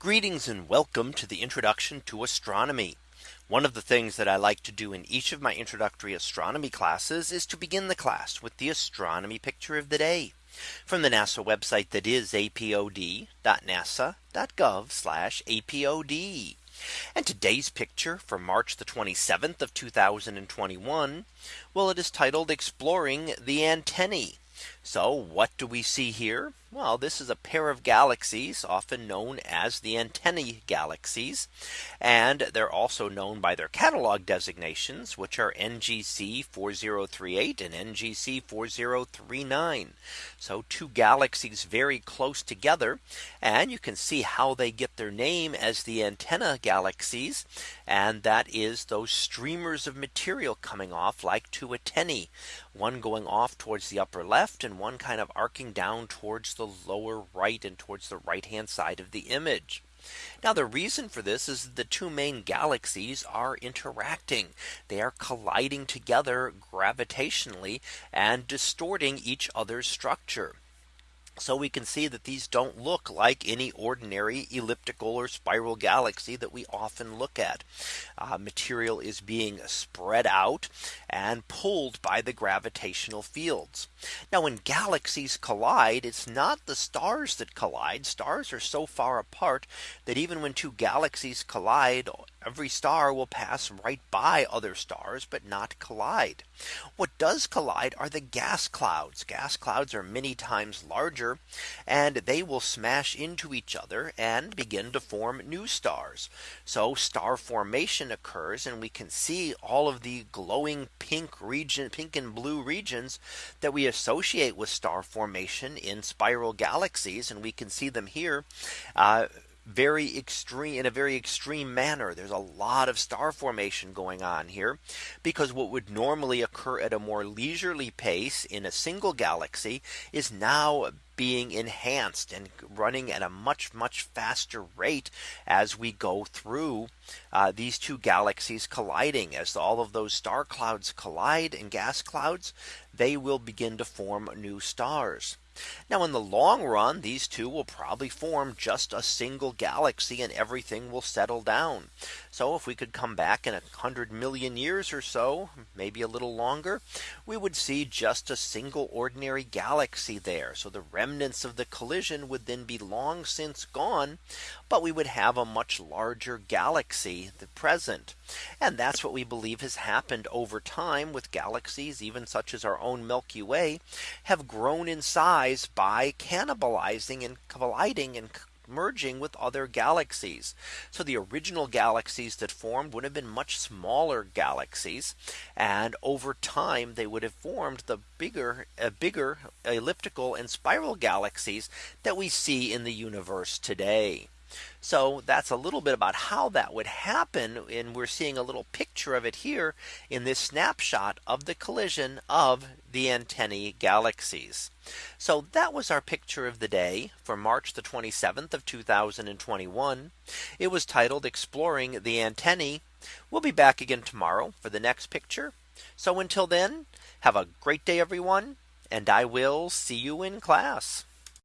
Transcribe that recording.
Greetings and welcome to the introduction to astronomy. One of the things that I like to do in each of my introductory astronomy classes is to begin the class with the astronomy picture of the day from the NASA website that is apod.nasa.gov apod. And today's picture for March the 27th of 2021. Well, it is titled exploring the antennae. So what do we see here? Well, this is a pair of galaxies often known as the antennae galaxies. And they're also known by their catalog designations, which are NGC 4038 and NGC 4039. So two galaxies very close together. And you can see how they get their name as the antenna galaxies. And that is those streamers of material coming off like two antennae, one going off towards the upper left and one kind of arcing down towards the lower right and towards the right hand side of the image. Now the reason for this is the two main galaxies are interacting. They are colliding together gravitationally and distorting each other's structure. So we can see that these don't look like any ordinary elliptical or spiral galaxy that we often look at. Uh, material is being spread out and pulled by the gravitational fields. Now when galaxies collide, it's not the stars that collide. Stars are so far apart that even when two galaxies collide, every star will pass right by other stars, but not collide. What does collide are the gas clouds. Gas clouds are many times larger and they will smash into each other and begin to form new stars. So star formation occurs and we can see all of the glowing pink region, pink and blue regions that we associate with star formation in spiral galaxies. And we can see them here. Uh, very extreme in a very extreme manner. There's a lot of star formation going on here because what would normally occur at a more leisurely pace in a single galaxy is now being enhanced and running at a much much faster rate as we go through uh, these two galaxies colliding as all of those star clouds collide and gas clouds they will begin to form new stars. Now in the long run, these two will probably form just a single galaxy and everything will settle down. So if we could come back in a hundred million years or so, maybe a little longer, we would see just a single ordinary galaxy there. So the remnants of the collision would then be long since gone. But we would have a much larger galaxy the present. And that's what we believe has happened over time with galaxies, even such as our own Milky Way, have grown in size by cannibalizing and colliding and merging with other galaxies. So the original galaxies that formed would have been much smaller galaxies. And over time, they would have formed the bigger, uh, bigger elliptical and spiral galaxies that we see in the universe today. So that's a little bit about how that would happen. And we're seeing a little picture of it here in this snapshot of the collision of the antennae galaxies. So that was our picture of the day for March the 27th of 2021. It was titled exploring the antennae. We'll be back again tomorrow for the next picture. So until then, have a great day, everyone. And I will see you in class.